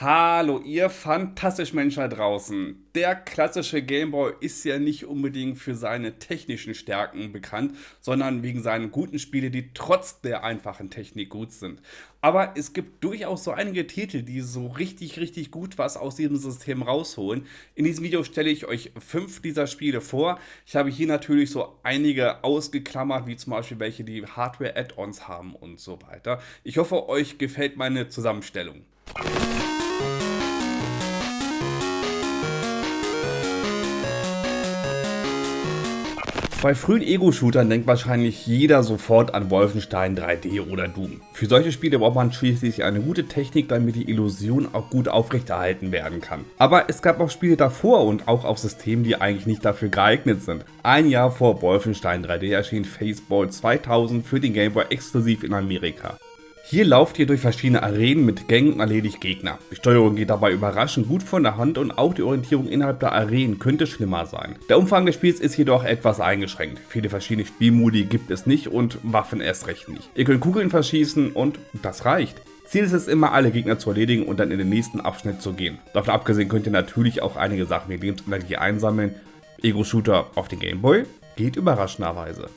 Hallo, ihr fantastischen Menschen da draußen. Der klassische Gameboy ist ja nicht unbedingt für seine technischen Stärken bekannt, sondern wegen seinen guten Spiele, die trotz der einfachen Technik gut sind. Aber es gibt durchaus so einige Titel, die so richtig, richtig gut was aus diesem System rausholen. In diesem Video stelle ich euch fünf dieser Spiele vor. Ich habe hier natürlich so einige ausgeklammert, wie zum Beispiel welche, die Hardware-Add-ons haben und so weiter. Ich hoffe, euch gefällt meine Zusammenstellung. Bei frühen Ego-Shootern denkt wahrscheinlich jeder sofort an Wolfenstein 3D oder Doom. Für solche Spiele braucht man schließlich eine gute Technik, damit die Illusion auch gut aufrechterhalten werden kann. Aber es gab auch Spiele davor und auch auf Systemen, die eigentlich nicht dafür geeignet sind. Ein Jahr vor Wolfenstein 3D erschien Faceball 2000 für den Game Boy exklusiv in Amerika. Hier lauft ihr durch verschiedene Arenen mit Gängen und erledigt Gegner. Die Steuerung geht dabei überraschend gut von der Hand und auch die Orientierung innerhalb der Arenen könnte schlimmer sein. Der Umfang des Spiels ist jedoch etwas eingeschränkt. Viele verschiedene Spielmodi gibt es nicht und Waffen erst recht nicht. Ihr könnt Kugeln verschießen und das reicht. Ziel ist es immer, alle Gegner zu erledigen und dann in den nächsten Abschnitt zu gehen. Davon abgesehen könnt ihr natürlich auch einige Sachen wie Lebensenergie einsammeln. Ego-Shooter auf den Gameboy geht überraschenderweise.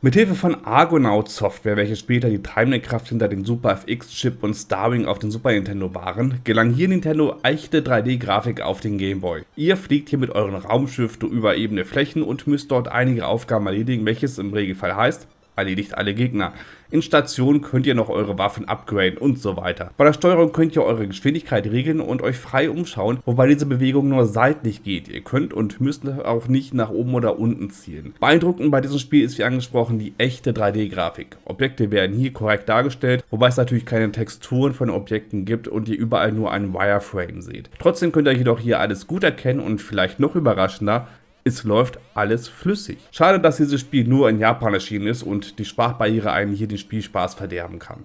Mithilfe von Argonaut Software, welche später die treibende Kraft hinter dem Super FX-Chip und Starwing auf dem Super Nintendo waren, gelang hier Nintendo echte 3D-Grafik auf den Game Boy. Ihr fliegt hier mit euren Raumschiff über ebene Flächen und müsst dort einige Aufgaben erledigen, welches im Regelfall heißt, erledigt alle Gegner. In Stationen könnt ihr noch eure Waffen upgraden und so weiter. Bei der Steuerung könnt ihr eure Geschwindigkeit regeln und euch frei umschauen, wobei diese Bewegung nur seitlich geht. Ihr könnt und müsst auch nicht nach oben oder unten zielen. Beeindruckend bei diesem Spiel ist wie angesprochen die echte 3D-Grafik. Objekte werden hier korrekt dargestellt, wobei es natürlich keine Texturen von Objekten gibt und ihr überall nur einen Wireframe seht. Trotzdem könnt ihr jedoch hier alles gut erkennen und vielleicht noch überraschender, es läuft alles flüssig. Schade, dass dieses Spiel nur in Japan erschienen ist und die Sprachbarriere einen hier den Spielspaß verderben kann.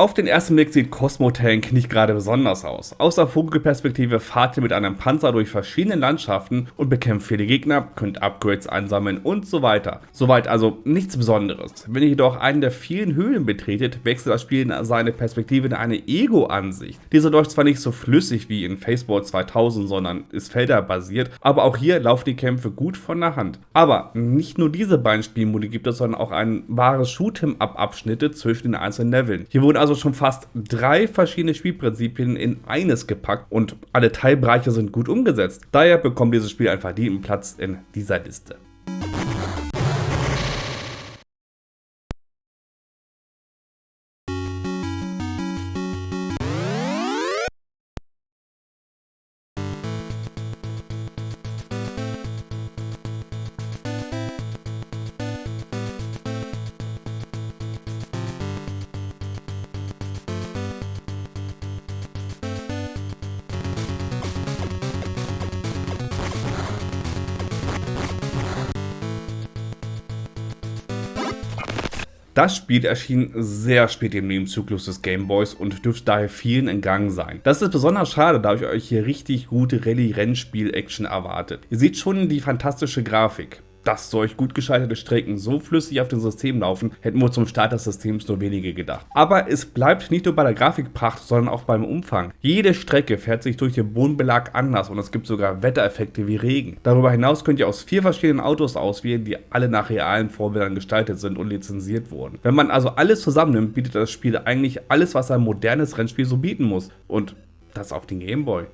Auf den ersten Blick sieht Cosmo Tank nicht gerade besonders aus. Aus der Vogelperspektive fahrt ihr mit einem Panzer durch verschiedene Landschaften und bekämpft viele Gegner, könnt Upgrades einsammeln und so weiter. Soweit also nichts Besonderes. Wenn ihr jedoch einen der vielen Höhlen betretet, wechselt das Spiel seine Perspektive in eine Ego-Ansicht. Diese läuft zwar nicht so flüssig wie in Facebook 2000, sondern ist felderbasiert, aber auch hier laufen die Kämpfe gut von der Hand. Aber nicht nur diese beiden Spielmodi gibt es, sondern auch ein wahres Shoot'em-up-Abschnitte zwischen den einzelnen Leveln. Hier wurden also also schon fast drei verschiedene Spielprinzipien in eines gepackt und alle Teilbereiche sind gut umgesetzt. Daher bekommt dieses Spiel einen verdienten Platz in dieser Liste. Das Spiel erschien sehr spät im Lebenszyklus des Gameboys und dürfte daher vielen entgangen sein. Das ist besonders schade, da ich euch hier richtig gute Rallye-Rennspiel-Action erwartet. Ihr seht schon die fantastische Grafik dass solch gut gescheiterte Strecken so flüssig auf dem System laufen, hätten wohl zum Start des Systems nur wenige gedacht. Aber es bleibt nicht nur bei der Grafikpracht, sondern auch beim Umfang. Jede Strecke fährt sich durch den Bodenbelag anders und es gibt sogar Wettereffekte wie Regen. Darüber hinaus könnt ihr aus vier verschiedenen Autos auswählen, die alle nach realen Vorbildern gestaltet sind und lizenziert wurden. Wenn man also alles zusammennimmt, bietet das Spiel eigentlich alles, was ein modernes Rennspiel so bieten muss. Und das auf den Gameboy.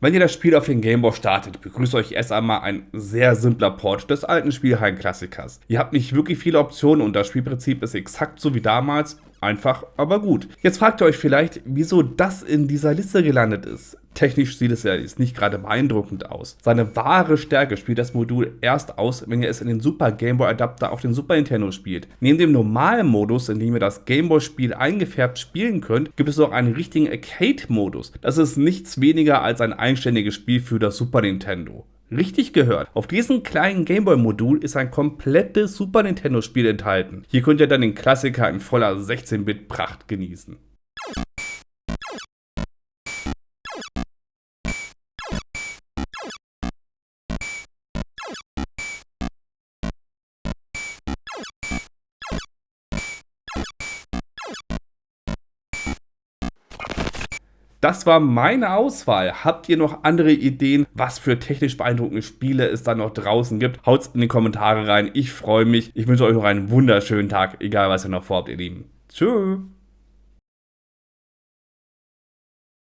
Wenn ihr das Spiel auf den Gameboy startet, begrüßt euch erst einmal ein sehr simpler Port des alten Spielhallen-Klassikers. Ihr habt nicht wirklich viele Optionen und das Spielprinzip ist exakt so wie damals, Einfach, aber gut. Jetzt fragt ihr euch vielleicht, wieso das in dieser Liste gelandet ist. Technisch sieht es ja jetzt nicht gerade beeindruckend aus. Seine wahre Stärke spielt das Modul erst aus, wenn ihr es in den Super Game Boy Adapter auf den Super Nintendo spielt. Neben dem normalen Modus, in dem ihr das Game Boy Spiel eingefärbt spielen könnt, gibt es auch einen richtigen Arcade-Modus. Das ist nichts weniger als ein eigenständiges Spiel für das Super Nintendo. Richtig gehört. Auf diesem kleinen Gameboy-Modul ist ein komplettes Super Nintendo-Spiel enthalten. Hier könnt ihr dann den Klassiker in voller 16-Bit-Pracht genießen. Das war meine Auswahl. Habt ihr noch andere Ideen, was für technisch beeindruckende Spiele es da noch draußen gibt? Haut's in die Kommentare rein. Ich freue mich. Ich wünsche euch noch einen wunderschönen Tag, egal was ihr noch vorhabt, ihr Lieben. Tschüss.